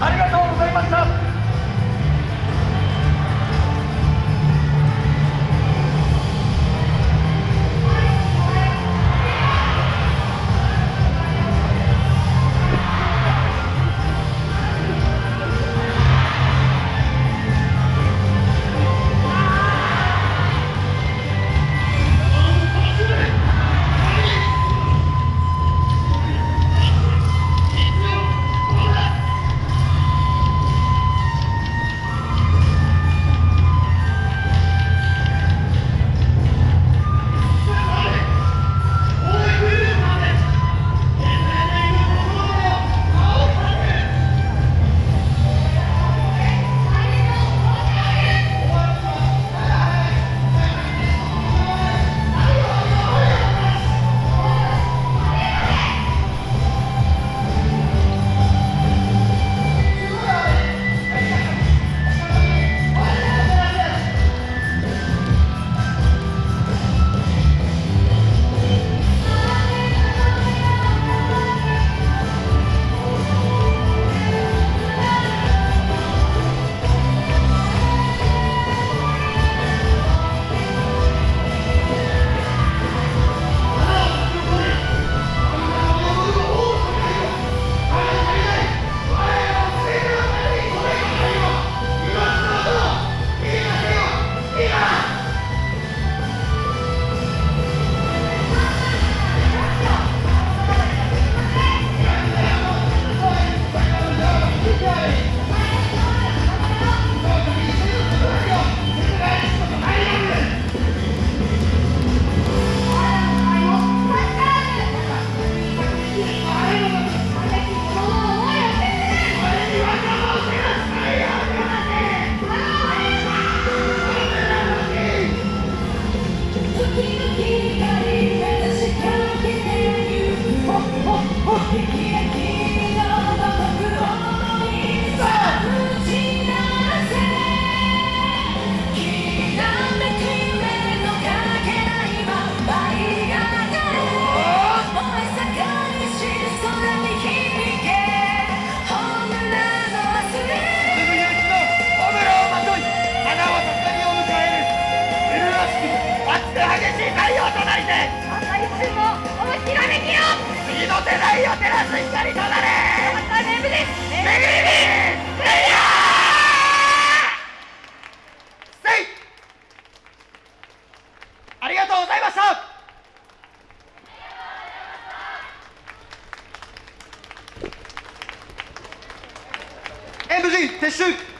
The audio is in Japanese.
ありがとう。ありがとうございました演武陣撤収。